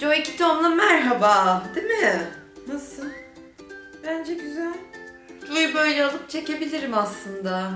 Joy Kitom'la merhaba. Değil mi? Nasıl? Bence güzel. Joy'u böyle alıp çekebilirim aslında.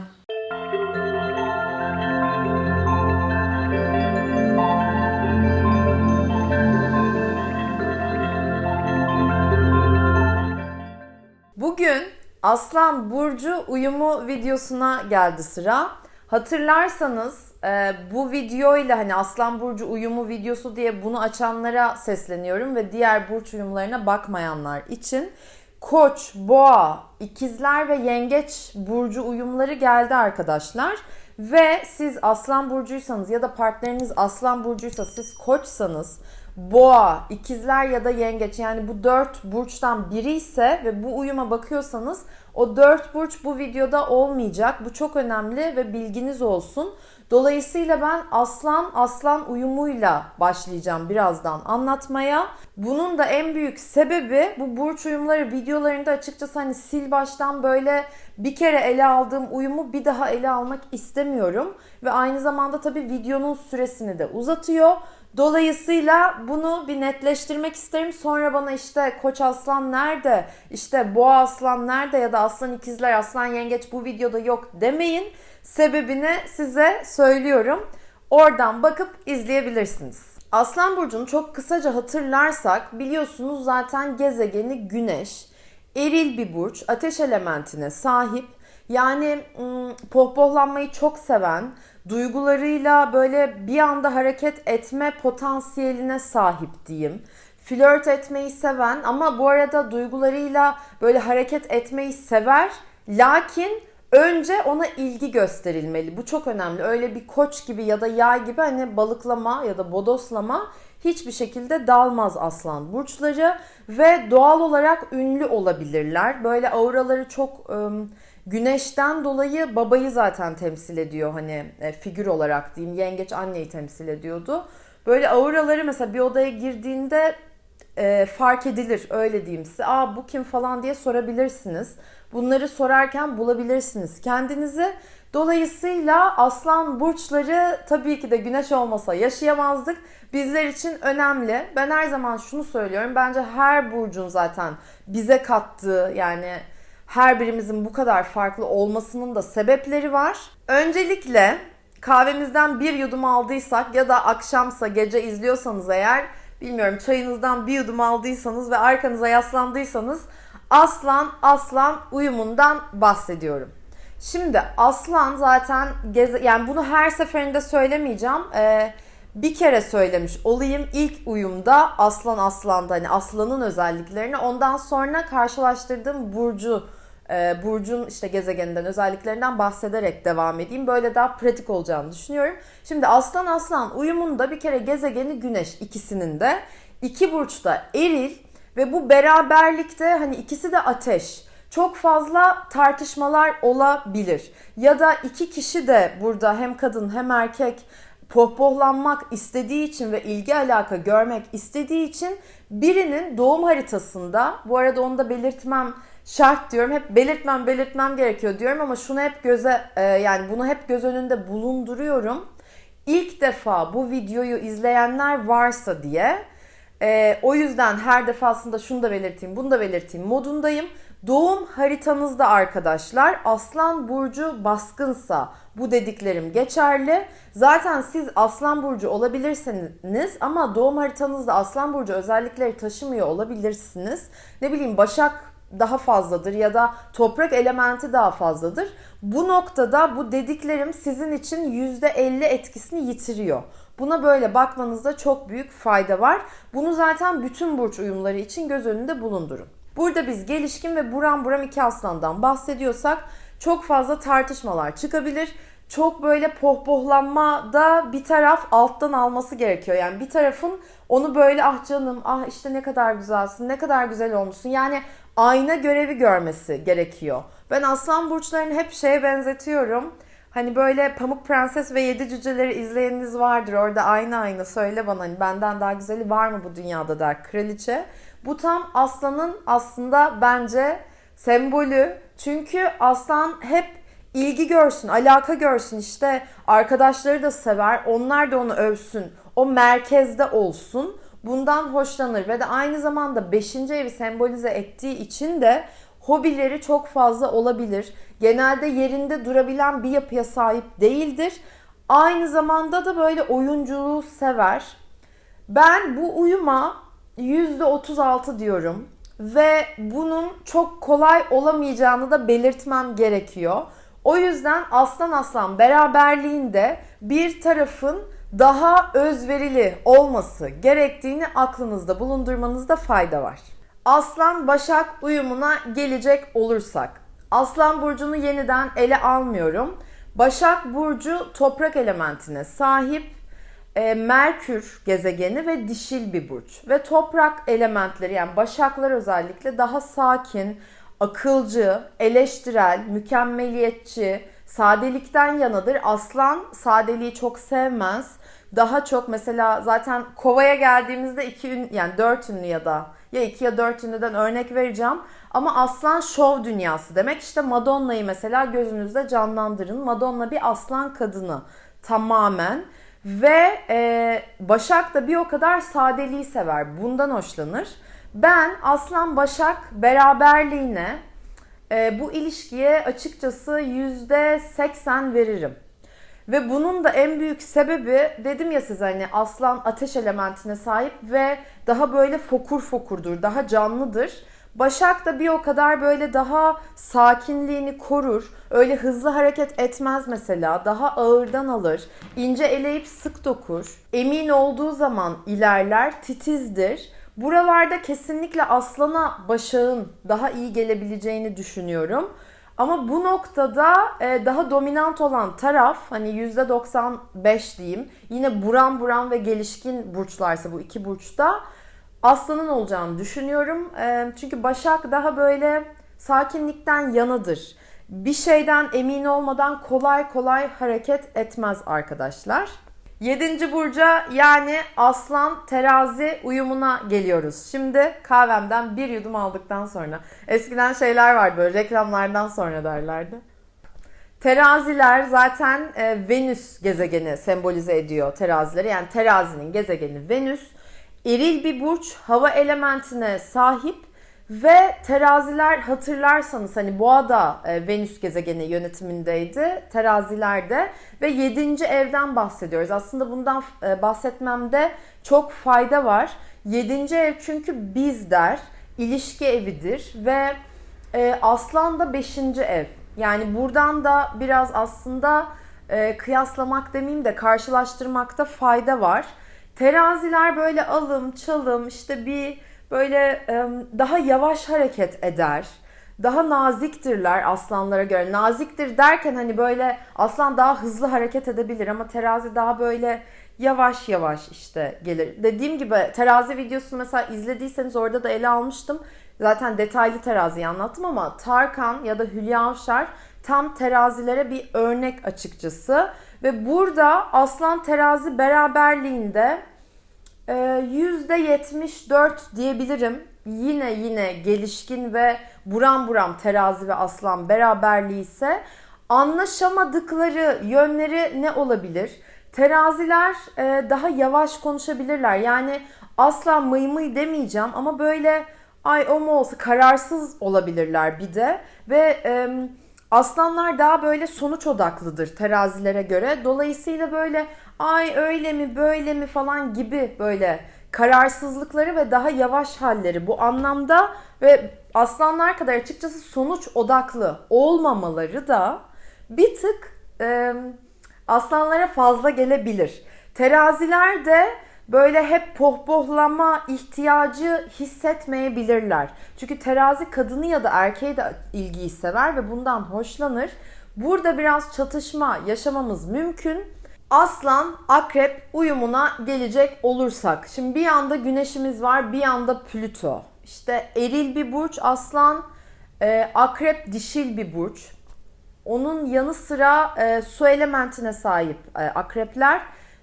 Bugün Aslan Burcu uyumu videosuna geldi sıra. Hatırlarsanız e, bu videoyla hani Aslan Burcu uyumu videosu diye bunu açanlara sesleniyorum ve diğer burç uyumlarına bakmayanlar için Koç, Boğa, İkizler ve Yengeç burcu uyumları geldi arkadaşlar. Ve siz Aslan burcuysanız ya da partneriniz Aslan burcuysa siz Koçsanız Boğa, ikizler ya da yengeç yani bu dört burçtan biri ise ve bu uyuma bakıyorsanız o dört burç bu videoda olmayacak. Bu çok önemli ve bilginiz olsun. Dolayısıyla ben aslan aslan uyumuyla başlayacağım birazdan anlatmaya. Bunun da en büyük sebebi bu burç uyumları videolarında açıkçası hani sil baştan böyle bir kere ele aldığım uyumu bir daha ele almak istemiyorum. Ve aynı zamanda tabii videonun süresini de uzatıyor. Dolayısıyla bunu bir netleştirmek isterim. Sonra bana işte Koç Aslan nerede, işte Boğa Aslan nerede ya da Aslan İkizler, Aslan Yengeç bu videoda yok demeyin. Sebebini size söylüyorum. Oradan bakıp izleyebilirsiniz. Aslan Burcu'nu çok kısaca hatırlarsak biliyorsunuz zaten gezegeni Güneş. Eril bir burç, ateş elementine sahip. Yani pohpohlanmayı çok seven, duygularıyla böyle bir anda hareket etme potansiyeline sahip diyeyim. Flört etmeyi seven ama bu arada duygularıyla böyle hareket etmeyi sever. Lakin önce ona ilgi gösterilmeli. Bu çok önemli. Öyle bir koç gibi ya da yay gibi hani balıklama ya da bodoslama hiçbir şekilde dalmaz aslan burçları ve doğal olarak ünlü olabilirler. Böyle auraları çok ım, güneşten dolayı babayı zaten temsil ediyor hani e, figür olarak diyeyim. Yengeç anneyi temsil ediyordu. Böyle auraları mesela bir odaya girdiğinde e, fark edilir öyle diyeyim size. Aa bu kim falan diye sorabilirsiniz. Bunları sorarken bulabilirsiniz kendinizi. Dolayısıyla aslan burçları tabii ki de güneş olmasa yaşayamazdık. Bizler için önemli. Ben her zaman şunu söylüyorum. Bence her burcun zaten bize kattığı yani her birimizin bu kadar farklı olmasının da sebepleri var. Öncelikle kahvemizden bir yudum aldıysak ya da akşamsa gece izliyorsanız eğer bilmiyorum çayınızdan bir yudum aldıysanız ve arkanıza yaslandıysanız aslan aslan uyumundan bahsediyorum. Şimdi aslan zaten geze, yani bunu her seferinde söylemeyeceğim. Ee, bir kere söylemiş olayım ilk uyumda aslan aslanda hani aslanın özelliklerini ondan sonra karşılaştırdığım burcu e, burcun işte gezegeninden özelliklerinden bahsederek devam edeyim. Böyle daha pratik olacağını düşünüyorum. Şimdi aslan aslan uyumunda bir kere gezegeni güneş ikisinin de iki burçta eril ve bu beraberlikte hani ikisi de ateş. Çok fazla tartışmalar olabilir. Ya da iki kişi de burada hem kadın hem erkek pohpohlanmak istediği için ve ilgi alaka görmek istediği için birinin doğum haritasında, bu arada onu da belirtmem şart diyorum. Hep belirtmem belirtmem gerekiyor diyorum ama şunu hep göze e, yani bunu hep göz önünde bulunduruyorum. İlk defa bu videoyu izleyenler varsa diye e, o yüzden her defasında şunu da belirteyim, bunu da belirteyim modundayım. Doğum haritanızda arkadaşlar Aslan Burcu baskınsa bu dediklerim geçerli. Zaten siz Aslan Burcu olabilirsiniz ama doğum haritanızda Aslan Burcu özellikleri taşımıyor olabilirsiniz. Ne bileyim Başak daha fazladır ya da toprak elementi daha fazladır. Bu noktada bu dediklerim sizin için %50 etkisini yitiriyor. Buna böyle bakmanızda çok büyük fayda var. Bunu zaten bütün burç uyumları için göz önünde bulundurun. Burada biz gelişkin ve buram buram iki aslandan bahsediyorsak çok fazla tartışmalar çıkabilir. Çok böyle pohpohlanmada bir taraf alttan alması gerekiyor. Yani bir tarafın onu böyle ah canım ah işte ne kadar güzelsin ne kadar güzel olmuşsun. Yani ayna görevi görmesi gerekiyor. Ben aslan burçlarını hep şeye benzetiyorum. Hani böyle Pamuk Prenses ve Yedi Cüceleri izleyeniniz vardır. Orada aynı aynı söyle bana hani benden daha güzeli var mı bu dünyada der kraliçe. Bu tam aslanın aslında bence sembolü. Çünkü aslan hep ilgi görsün, alaka görsün işte arkadaşları da sever. Onlar da onu övsün. O merkezde olsun. bundan hoşlanır ve de aynı zamanda 5. evi sembolize ettiği için de hobileri çok fazla olabilir. Genelde yerinde durabilen bir yapıya sahip değildir. Aynı zamanda da böyle oyunculuğu sever. Ben bu uyuma %36 diyorum ve bunun çok kolay olamayacağını da belirtmem gerekiyor. O yüzden aslan aslan beraberliğinde bir tarafın daha özverili olması gerektiğini aklınızda bulundurmanızda fayda var. Aslan Başak uyumuna gelecek olursak. Aslan burcunu yeniden ele almıyorum. Başak burcu toprak elementine sahip e, Merkür gezegeni ve dişil bir burç. Ve toprak elementleri yani başaklar özellikle daha sakin, akılcı, eleştirel, mükemmeliyetçi, sadelikten yanadır. Aslan sadeliği çok sevmez. Daha çok mesela zaten kovaya geldiğimizde iki ün, yani dört ünlü ya da ya iki ya dört ünlüden örnek vereceğim. Ama aslan şov dünyası demek. İşte Madonna'yı mesela gözünüzde canlandırın. Madonna bir aslan kadını tamamen. Ve e, Başak da bir o kadar sadeliği sever. Bundan hoşlanır. Ben Aslan Başak beraberliğine e, bu ilişkiye açıkçası %80 veririm. Ve bunun da en büyük sebebi dedim ya size hani aslan ateş elementine sahip ve daha böyle fokur fokurdur, daha canlıdır. Başak da bir o kadar böyle daha sakinliğini korur. Öyle hızlı hareket etmez mesela. Daha ağırdan alır. ince eleyip sık dokur. Emin olduğu zaman ilerler, titizdir. Buralarda kesinlikle aslana Başak'ın daha iyi gelebileceğini düşünüyorum. Ama bu noktada e, daha dominant olan taraf hani %95 diyeyim. Yine buram buram ve gelişkin burçlarsa bu iki burçta aslanın olacağını düşünüyorum. Çünkü Başak daha böyle sakinlikten yanıdır. Bir şeyden emin olmadan kolay kolay hareket etmez arkadaşlar. 7. burca yani aslan terazi uyumuna geliyoruz. Şimdi kahvemden bir yudum aldıktan sonra. Eskiden şeyler vardı böyle reklamlardan sonra derlerdi. Teraziler zaten Venüs gezegeni sembolize ediyor terazileri. Yani terazinin gezegeni Venüs. Eril bir burç, hava elementine sahip ve teraziler hatırlarsanız hani boğada e, Venüs gezegeni yönetimindeydi. Terazilerde ve 7. evden bahsediyoruz. Aslında bundan e, bahsetmemde çok fayda var. 7. ev çünkü biz der, ilişki evidir ve e, aslan da 5. ev. Yani buradan da biraz aslında e, kıyaslamak demeyeyim de karşılaştırmakta fayda var. Teraziler böyle alım, çalım, işte bir böyle daha yavaş hareket eder. Daha naziktirler aslanlara göre. Naziktir derken hani böyle aslan daha hızlı hareket edebilir ama terazi daha böyle yavaş yavaş işte gelir. Dediğim gibi terazi videosunu mesela izlediyseniz orada da ele almıştım. Zaten detaylı teraziyi anlattım ama Tarkan ya da Hülya Avşar tam terazilere bir örnek açıkçası. Ve burada aslan terazi beraberliğinde %74 ee, diyebilirim. Yine yine gelişkin ve buram buram terazi ve aslan beraberliği ise anlaşamadıkları yönleri ne olabilir? Teraziler e, daha yavaş konuşabilirler. Yani asla mıy mıy demeyeceğim ama böyle ay o mu olsa kararsız olabilirler bir de. Ve e, aslanlar daha böyle sonuç odaklıdır terazilere göre. Dolayısıyla böyle ay öyle mi böyle mi falan gibi böyle kararsızlıkları ve daha yavaş halleri bu anlamda ve aslanlar kadar açıkçası sonuç odaklı olmamaları da bir tık e, aslanlara fazla gelebilir. Teraziler de böyle hep pohpohlama ihtiyacı hissetmeyebilirler. Çünkü terazi kadını ya da erkeği de ilgiyi sever ve bundan hoşlanır. Burada biraz çatışma yaşamamız mümkün. Aslan akrep uyumuna gelecek olursak. Şimdi bir yanda güneşimiz var bir yanda Plüto. İşte eril bir burç aslan, e, akrep dişil bir burç. Onun yanı sıra e, su elementine sahip e, akrepler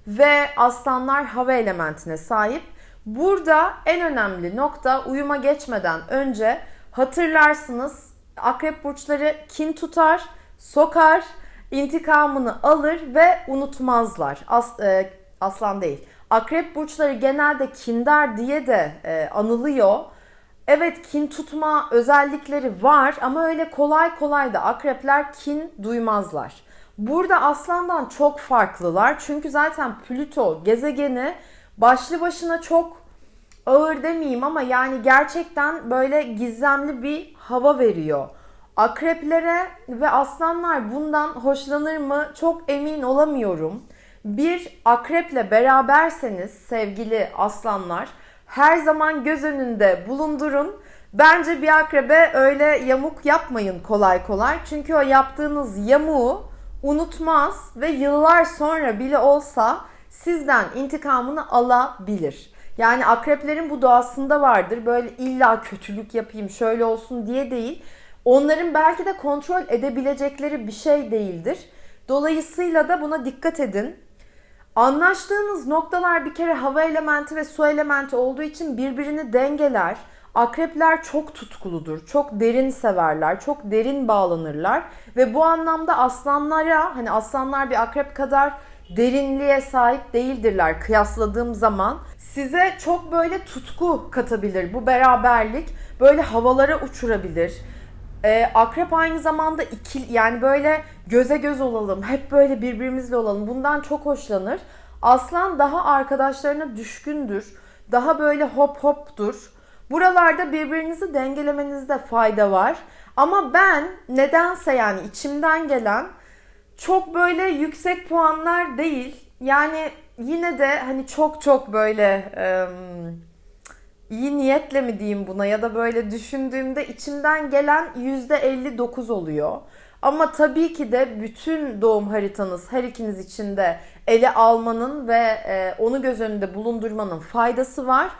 ve aslanlar hava elementine sahip. Burada en önemli nokta uyuma geçmeden önce hatırlarsınız akrep burçları kin tutar, sokar, intikamını alır ve unutmazlar. As, e, aslan değil. Akrep burçları genelde kindar diye de e, anılıyor. Evet kin tutma özellikleri var ama öyle kolay kolay da akrepler kin duymazlar. Burada aslandan çok farklılar. Çünkü zaten Plüto gezegeni başlı başına çok ağır demeyeyim ama yani gerçekten böyle gizemli bir hava veriyor. Akreplere ve aslanlar bundan hoşlanır mı çok emin olamıyorum. Bir akreple beraberseniz sevgili aslanlar her zaman göz önünde bulundurun. Bence bir akrebe öyle yamuk yapmayın kolay kolay. Çünkü o yaptığınız yamuğu unutmaz ve yıllar sonra bile olsa sizden intikamını alabilir. Yani akreplerin bu doğasında vardır. Böyle illa kötülük yapayım, şöyle olsun diye değil. Onların belki de kontrol edebilecekleri bir şey değildir. Dolayısıyla da buna dikkat edin. Anlaştığınız noktalar bir kere hava elementi ve su elementi olduğu için birbirini dengeler. Akrepler çok tutkuludur, çok derin severler, çok derin bağlanırlar ve bu anlamda aslanlara hani aslanlar bir akrep kadar derinliğe sahip değildirler kıyasladığım zaman. Size çok böyle tutku katabilir bu beraberlik. Böyle havalara uçurabilir. Ee, akrep aynı zamanda ikil yani böyle göze göz olalım, hep böyle birbirimizle olalım. Bundan çok hoşlanır. Aslan daha arkadaşlarına düşkündür. Daha böyle hop hoptur. Buralarda birbirinizi dengelemenizde fayda var. Ama ben nedense yani içimden gelen çok böyle yüksek puanlar değil. Yani yine de hani çok çok böyle ıı, iyi niyetle mi diyeyim buna ya da böyle düşündüğümde içimden gelen %59 oluyor. Ama tabii ki de bütün doğum haritanız her ikiniz için de ele almanın ve e, onu göz önünde bulundurmanın faydası var.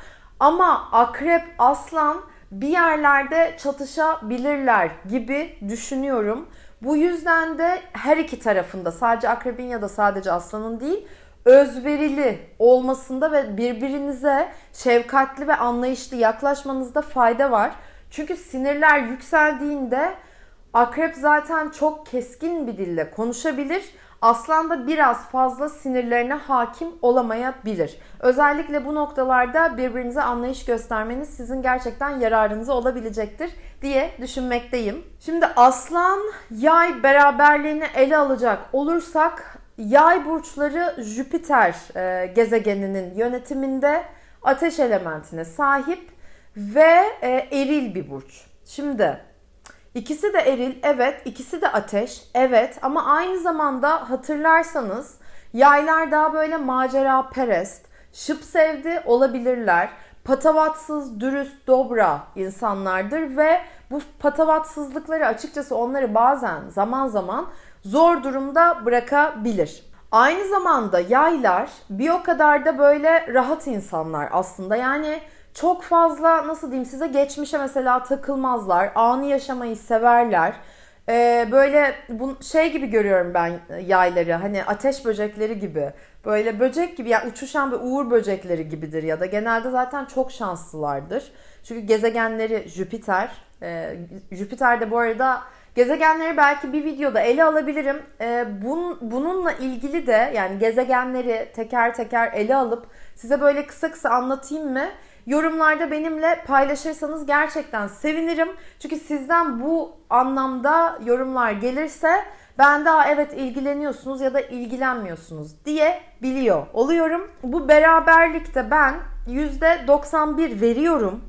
Ama akrep, aslan bir yerlerde çatışabilirler gibi düşünüyorum. Bu yüzden de her iki tarafında sadece akrebin ya da sadece aslanın değil özverili olmasında ve birbirinize şefkatli ve anlayışlı yaklaşmanızda fayda var. Çünkü sinirler yükseldiğinde akrep zaten çok keskin bir dille konuşabilir. Aslan da biraz fazla sinirlerine hakim olamayabilir. Özellikle bu noktalarda birbirinize anlayış göstermeniz sizin gerçekten yararınıza olabilecektir diye düşünmekteyim. Şimdi aslan yay beraberliğini ele alacak olursak Yay burçları Jüpiter e, gezegeninin yönetiminde ateş elementine sahip ve e, eril bir burç. Şimdi ikisi de eril, evet, ikisi de ateş, evet ama aynı zamanda hatırlarsanız yaylar daha böyle macera perest, şıp sevdi olabilirler. Patavatsız, dürüst, dobra insanlardır ve bu patavatsızlıkları açıkçası onları bazen zaman zaman zor durumda bırakabilir. Aynı zamanda yaylar bir o kadar da böyle rahat insanlar aslında. Yani çok fazla nasıl diyeyim size geçmişe mesela takılmazlar. Anı yaşamayı severler. Ee, böyle bu şey gibi görüyorum ben yayları. Hani ateş böcekleri gibi. Böyle böcek gibi yani uçuşan ve uğur böcekleri gibidir ya da genelde zaten çok şanslılardır. Çünkü gezegenleri Jüpiter. Ee, Jüpiter de bu arada Gezegenleri belki bir videoda ele alabilirim. Ee, bun, bununla ilgili de yani gezegenleri teker teker ele alıp size böyle kısa kısa anlatayım mı? Yorumlarda benimle paylaşırsanız gerçekten sevinirim. Çünkü sizden bu anlamda yorumlar gelirse ben daha evet ilgileniyorsunuz ya da ilgilenmiyorsunuz diye biliyor oluyorum. Bu beraberlikte ben %91 veriyorum.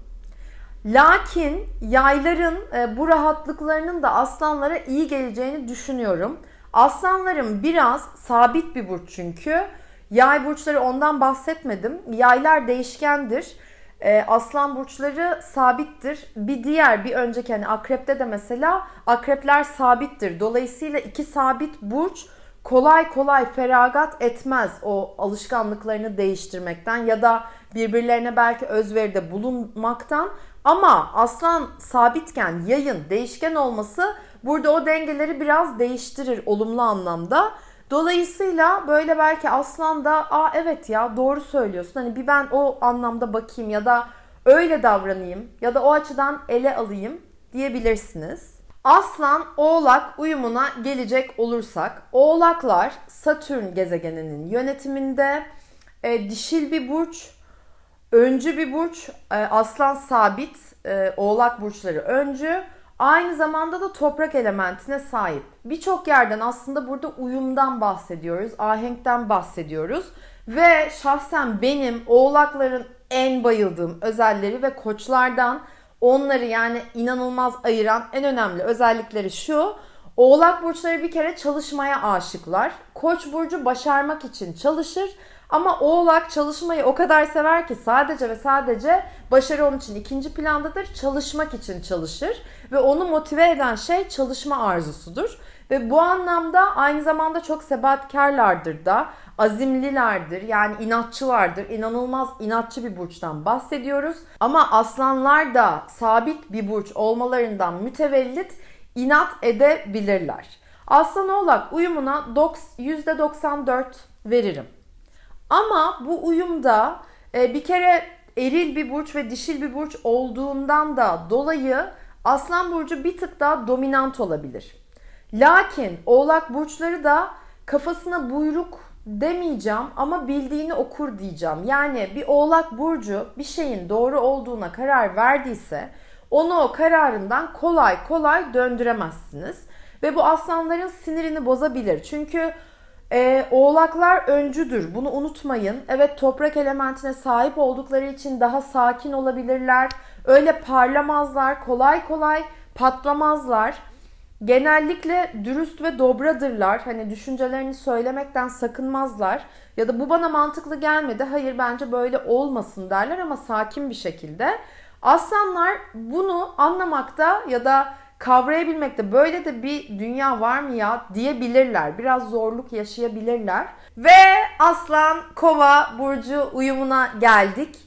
Lakin yayların e, bu rahatlıklarının da aslanlara iyi geleceğini düşünüyorum. Aslanların biraz sabit bir burç çünkü. Yay burçları ondan bahsetmedim. Yaylar değişkendir. E, aslan burçları sabittir. Bir diğer bir önceki hani akrepte de mesela akrepler sabittir. Dolayısıyla iki sabit burç kolay kolay feragat etmez o alışkanlıklarını değiştirmekten ya da birbirlerine belki özveride bulunmaktan. Ama aslan sabitken yayın değişken olması burada o dengeleri biraz değiştirir olumlu anlamda. Dolayısıyla böyle belki aslan da aa evet ya doğru söylüyorsun. Hani bir ben o anlamda bakayım ya da öyle davranayım ya da o açıdan ele alayım diyebilirsiniz. Aslan Oğlak uyumuna gelecek olursak Oğlaklar Satürn gezegeninin yönetiminde e, dişil bir burç, öncü bir burç, e, aslan sabit, e, oğlak burçları öncü. Aynı zamanda da toprak elementine sahip. Birçok yerden aslında burada uyumdan bahsediyoruz, ahenkten bahsediyoruz. Ve şahsen benim oğlakların en bayıldığım özelleri ve koçlardan onları yani inanılmaz ayıran en önemli özellikleri şu. Oğlak burçları bir kere çalışmaya aşıklar. Koç burcu başarmak için çalışır. Ama oğlak çalışmayı o kadar sever ki sadece ve sadece başarı onun için ikinci plandadır. Çalışmak için çalışır ve onu motive eden şey çalışma arzusudur. Ve bu anlamda aynı zamanda çok sebatkarlardır da, azimlilerdir yani inatçılardır. İnanılmaz inatçı bir burçtan bahsediyoruz. Ama aslanlar da sabit bir burç olmalarından mütevellit inat edebilirler. Aslan oğlak uyumuna %94 veririm. Ama bu uyumda e, bir kere eril bir burç ve dişil bir burç olduğundan da dolayı Aslan burcu bir tık daha dominant olabilir. Lakin Oğlak burçları da kafasına buyruk demeyeceğim ama bildiğini okur diyeceğim. Yani bir Oğlak burcu bir şeyin doğru olduğuna karar verdiyse onu o kararından kolay kolay döndüremezsiniz. Ve bu aslanların sinirini bozabilir. Çünkü e, oğlaklar öncüdür. Bunu unutmayın. Evet toprak elementine sahip oldukları için daha sakin olabilirler. Öyle parlamazlar. Kolay kolay patlamazlar. Genellikle dürüst ve dobradırlar. Hani düşüncelerini söylemekten sakınmazlar. Ya da bu bana mantıklı gelmedi. Hayır bence böyle olmasın derler ama sakin bir şekilde. Aslanlar bunu anlamakta ya da kavrayabilmekte böyle de bir dünya var mı ya diyebilirler. Biraz zorluk yaşayabilirler. Ve Aslan Kova burcu uyumuna geldik.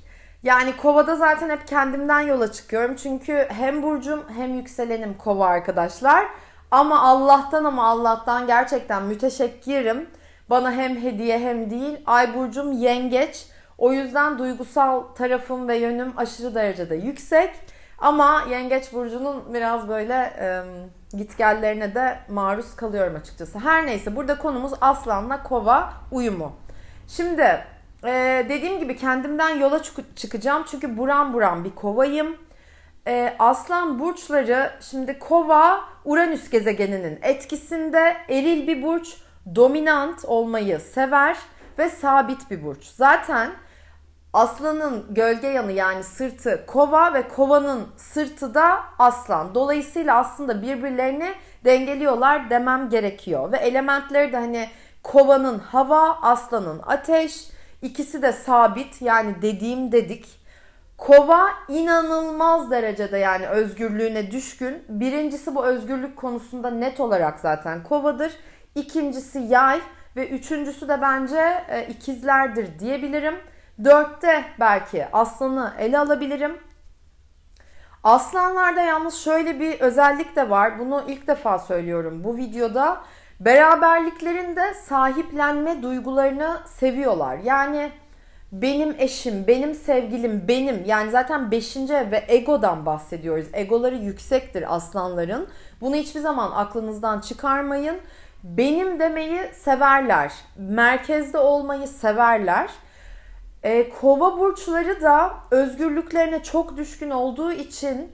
Yani Kova'da zaten hep kendimden yola çıkıyorum. Çünkü hem burcum hem yükselenim Kova arkadaşlar. Ama Allah'tan ama Allah'tan gerçekten müteşekkirim. Bana hem hediye hem değil. Ay burcum yengeç. O yüzden duygusal tarafım ve yönüm aşırı derecede yüksek. Ama Yengeç Burcu'nun biraz böyle e, gitgellerine de maruz kalıyorum açıkçası. Her neyse burada konumuz Aslan'la Kova uyumu. Şimdi e, dediğim gibi kendimden yola çık- çıkacağım. Çünkü buram buram bir kovayım. E, Aslan burçları şimdi Kova Uranüs gezegeninin etkisinde eril bir burç, dominant olmayı sever ve sabit bir burç. Zaten Aslanın gölge yanı yani sırtı kova ve kovanın sırtı da aslan. Dolayısıyla aslında birbirlerini dengeliyorlar demem gerekiyor. Ve elementleri de hani kovanın hava, aslanın ateş. İkisi de sabit yani dediğim dedik. Kova inanılmaz derecede yani özgürlüğüne düşkün. Birincisi bu özgürlük konusunda net olarak zaten kovadır. İkincisi yay ve üçüncüsü de bence e, ikizlerdir diyebilirim. Dörtte belki aslanı ele alabilirim. Aslanlarda yalnız şöyle bir özellik de var. Bunu ilk defa söylüyorum bu videoda. Beraberliklerinde sahiplenme duygularını seviyorlar. Yani benim eşim, benim sevgilim, benim yani zaten 5. ve egodan bahsediyoruz. Egoları yüksektir aslanların. Bunu hiçbir zaman aklınızdan çıkarmayın. Benim demeyi severler. Merkezde olmayı severler. E, kova burçları da özgürlüklerine çok düşkün olduğu için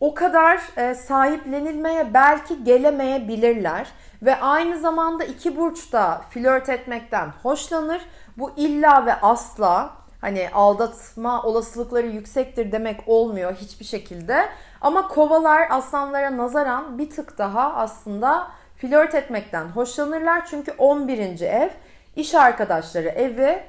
o kadar e, sahiplenilmeye belki gelemeyebilirler. Ve aynı zamanda iki burç da flört etmekten hoşlanır. Bu illa ve asla hani aldatma olasılıkları yüksektir demek olmuyor hiçbir şekilde. Ama kovalar aslanlara nazaran bir tık daha aslında flört etmekten hoşlanırlar. Çünkü 11. ev iş arkadaşları evi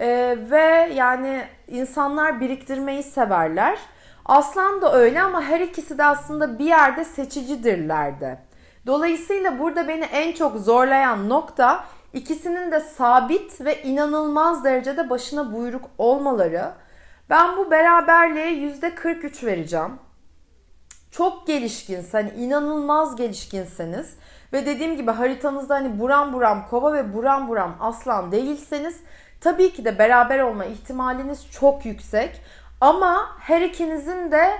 ee, ve yani insanlar biriktirmeyi severler. Aslan da öyle ama her ikisi de aslında bir yerde seçicidirlerdi. Dolayısıyla burada beni en çok zorlayan nokta ikisinin de sabit ve inanılmaz derecede başına buyruk olmaları. Ben bu beraberliğe %43 vereceğim. Çok gelişkins, hani inanılmaz gelişkinseniz ve dediğim gibi haritanızda hani buram buram kova ve buram buram aslan değilseniz Tabii ki de beraber olma ihtimaliniz çok yüksek. Ama her ikinizin de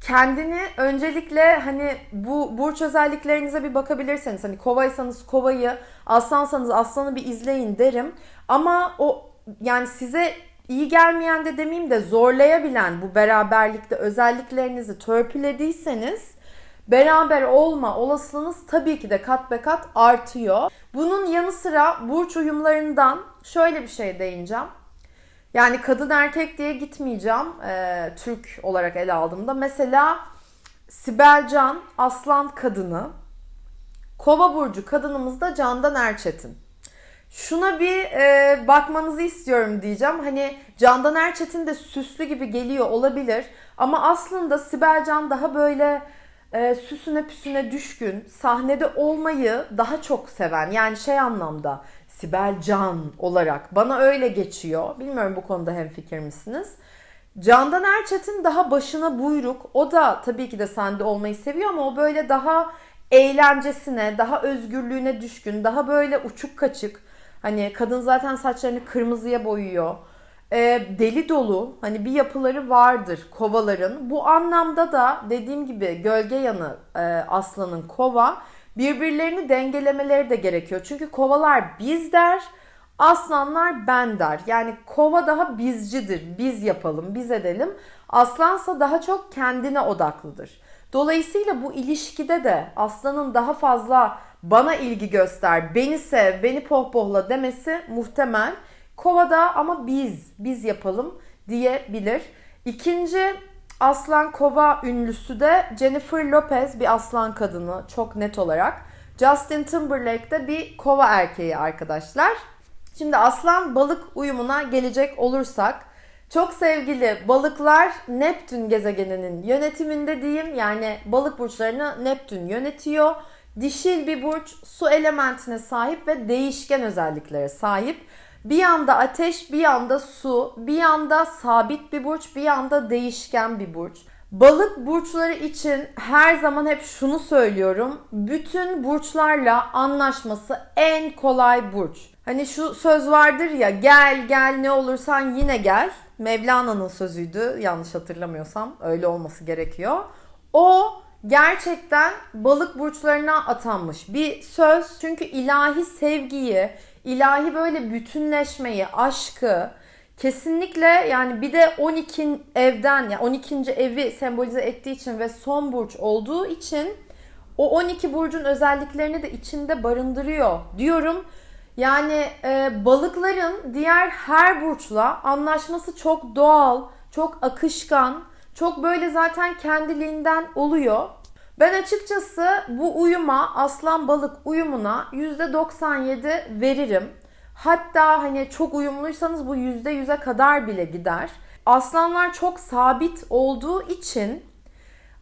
kendini öncelikle hani bu burç özelliklerinize bir bakabilirseniz hani kovaysanız kovayı, aslansanız aslanı bir izleyin derim. Ama o yani size iyi gelmeyen de demeyeyim de zorlayabilen bu beraberlikte özelliklerinizi törpülediyseniz beraber olma olasılığınız tabii ki de kat be kat artıyor. Bunun yanı sıra burç uyumlarından şöyle bir şey değineceğim. Yani kadın erkek diye gitmeyeceğim e, Türk olarak ele aldığımda. Mesela Sibel Can Aslan kadını, Kova burcu kadınımız da Candan Erçetin. Şuna bir e, bakmanızı istiyorum diyeceğim. Hani Candan Erçetin de süslü gibi geliyor olabilir. Ama aslında Sibel Can daha böyle e, süsüne püsüne düşkün, sahnede olmayı daha çok seven. Yani şey anlamda Sibel Can olarak bana öyle geçiyor. Bilmiyorum bu konuda hemfikir misiniz? Candan Erçetin daha başına buyruk. O da tabii ki de sende olmayı seviyor ama o böyle daha eğlencesine, daha özgürlüğüne düşkün, daha böyle uçuk kaçık. Hani kadın zaten saçlarını kırmızıya boyuyor. Ee, deli dolu hani bir yapıları vardır kovaların. Bu anlamda da dediğim gibi gölge yanı e, aslanın kova birbirlerini dengelemeleri de gerekiyor. Çünkü kovalar biz der, aslanlar ben der. Yani kova daha bizcidir. Biz yapalım, biz edelim. Aslansa daha çok kendine odaklıdır. Dolayısıyla bu ilişkide de aslanın daha fazla bana ilgi göster, beni sev, beni pohpohla demesi muhtemel. Kovada ama biz, biz yapalım diyebilir. İkinci aslan kova ünlüsü de Jennifer Lopez bir aslan kadını çok net olarak. Justin Timberlake de bir kova erkeği arkadaşlar. Şimdi aslan balık uyumuna gelecek olursak çok sevgili balıklar Neptün gezegeninin yönetiminde diyeyim. Yani balık burçlarını Neptün yönetiyor. Dişil bir burç su elementine sahip ve değişken özelliklere sahip. Bir yanda ateş, bir yanda su, bir yanda sabit bir burç, bir yanda değişken bir burç. Balık burçları için her zaman hep şunu söylüyorum. Bütün burçlarla anlaşması en kolay burç. Hani şu söz vardır ya gel gel ne olursan yine gel. Mevlana'nın sözüydü yanlış hatırlamıyorsam öyle olması gerekiyor. O gerçekten balık burçlarına atanmış bir söz. Çünkü ilahi sevgiyi, ilahi böyle bütünleşmeyi, aşkı kesinlikle yani bir de 12 evden yani 12. evi sembolize ettiği için ve son burç olduğu için o 12 burcun özelliklerini de içinde barındırıyor diyorum. Yani e, balıkların diğer her burçla anlaşması çok doğal, çok akışkan, çok böyle zaten kendiliğinden oluyor. Ben açıkçası bu uyuma aslan balık uyumuna %97 veririm. Hatta hani çok uyumluysanız bu %100'e kadar bile gider. Aslanlar çok sabit olduğu için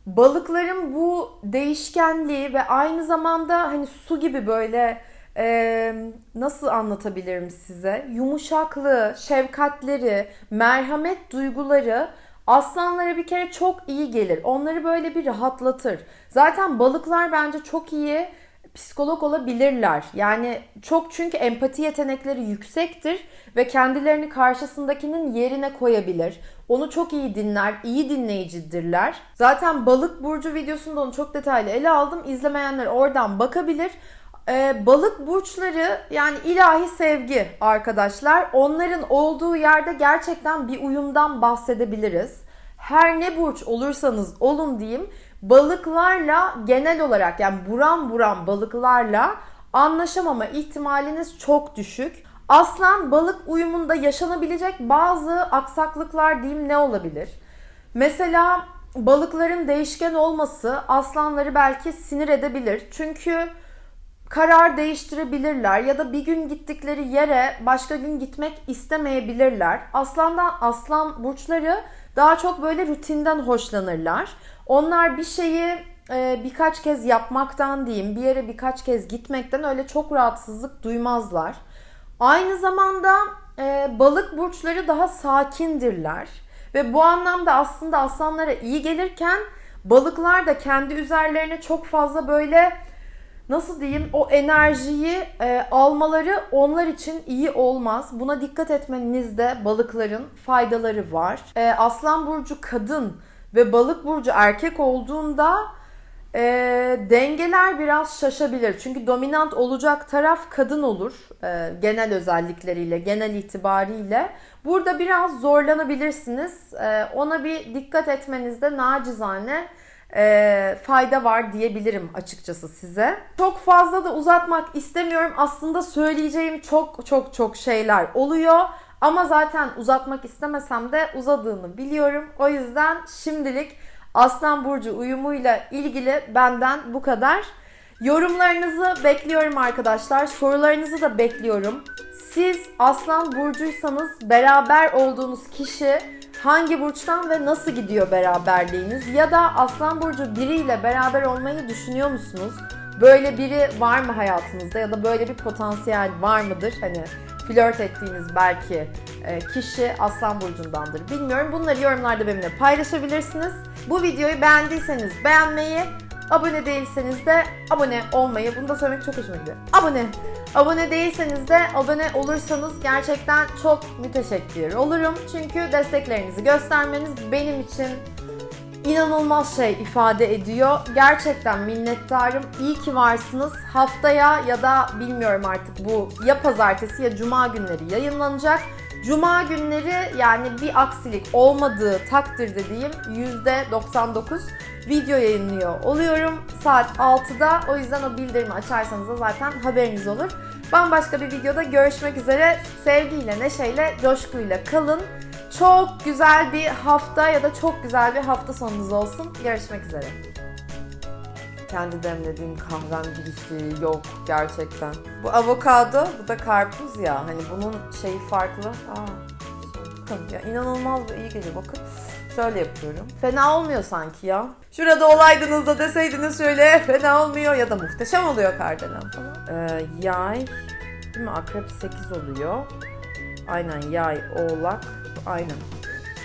balıkların bu değişkenliği ve aynı zamanda hani su gibi böyle e, nasıl anlatabilirim size? Yumuşaklığı, şefkatleri, merhamet duyguları aslanlara bir kere çok iyi gelir. Onları böyle bir rahatlatır. Zaten balıklar bence çok iyi psikolog olabilirler. Yani çok çünkü empati yetenekleri yüksektir ve kendilerini karşısındakinin yerine koyabilir. Onu çok iyi dinler, iyi dinleyicidirler. Zaten balık burcu videosunda onu çok detaylı ele aldım. İzlemeyenler oradan bakabilir. Ee, balık burçları yani ilahi sevgi arkadaşlar. Onların olduğu yerde gerçekten bir uyumdan bahsedebiliriz. Her ne burç olursanız olun diyeyim balıklarla genel olarak yani buram buram balıklarla anlaşamama ihtimaliniz çok düşük. Aslan balık uyumunda yaşanabilecek bazı aksaklıklar diyeyim ne olabilir? Mesela balıkların değişken olması aslanları belki sinir edebilir. Çünkü karar değiştirebilirler ya da bir gün gittikleri yere başka gün gitmek istemeyebilirler. Aslandan aslan burçları daha çok böyle rutinden hoşlanırlar. Onlar bir şeyi e, birkaç kez yapmaktan diyeyim, bir yere birkaç kez gitmekten öyle çok rahatsızlık duymazlar. Aynı zamanda e, balık burçları daha sakindirler ve bu anlamda aslında aslanlara iyi gelirken balıklar da kendi üzerlerine çok fazla böyle nasıl diyeyim o enerjiyi e, almaları onlar için iyi olmaz. Buna dikkat etmenizde balıkların faydaları var. E, Aslan burcu kadın ve balık burcu erkek olduğunda e, dengeler biraz şaşabilir. Çünkü dominant olacak taraf kadın olur. e, genel özellikleriyle, genel itibariyle. Burada biraz zorlanabilirsiniz. E, ona bir dikkat etmenizde nacizane e, fayda var diyebilirim açıkçası size. Çok fazla da uzatmak istemiyorum. Aslında söyleyeceğim çok çok çok şeyler oluyor. Ama zaten uzatmak istemesem de uzadığını biliyorum. O yüzden şimdilik Aslan Burcu uyumuyla ilgili benden bu kadar. Yorumlarınızı bekliyorum arkadaşlar. Sorularınızı da bekliyorum. Siz Aslan Burcuysanız beraber olduğunuz kişi hangi burçtan ve nasıl gidiyor beraberliğiniz? Ya da Aslan Burcu biriyle beraber olmayı düşünüyor musunuz? Böyle biri var mı hayatınızda ya da böyle bir potansiyel var mıdır? Hani flört ettiğiniz belki e, kişi Aslan Burcu'ndandır. Bilmiyorum. Bunları yorumlarda benimle paylaşabilirsiniz. Bu videoyu beğendiyseniz beğenmeyi, abone değilseniz de abone olmayı, bunu da söylemek çok hoşuma gidiyor. Abone. Abone değilseniz de abone olursanız gerçekten çok müteşekkir olurum. Çünkü desteklerinizi göstermeniz benim için inanılmaz şey ifade ediyor. Gerçekten minnettarım. İyi ki varsınız. Haftaya ya da bilmiyorum artık bu ya pazartesi ya cuma günleri yayınlanacak. Cuma günleri yani bir aksilik olmadığı takdirde diyeyim %99 video yayınlıyor oluyorum saat 6'da. O yüzden o bildirimi açarsanız da zaten haberiniz olur. Bambaşka bir videoda görüşmek üzere. Sevgiyle, neşeyle, coşkuyla kalın. Çok güzel bir hafta ya da çok güzel bir hafta sonunuz olsun. Görüşmek üzere. Kendi demlediğim kahvem girişi yok gerçekten. Bu avokado, bu da karpuz ya. Hani bunun şeyi farklı. Aa, ya inanılmaz iyi geliyor bakın. Şöyle yapıyorum. Fena olmuyor sanki ya. Şurada olaydınız da deseydiniz şöyle fena olmuyor ya da muhteşem oluyor kardelen falan. Ee, yay, değil mi? Akrep 8 oluyor. Aynen yay, oğlak. Aynen.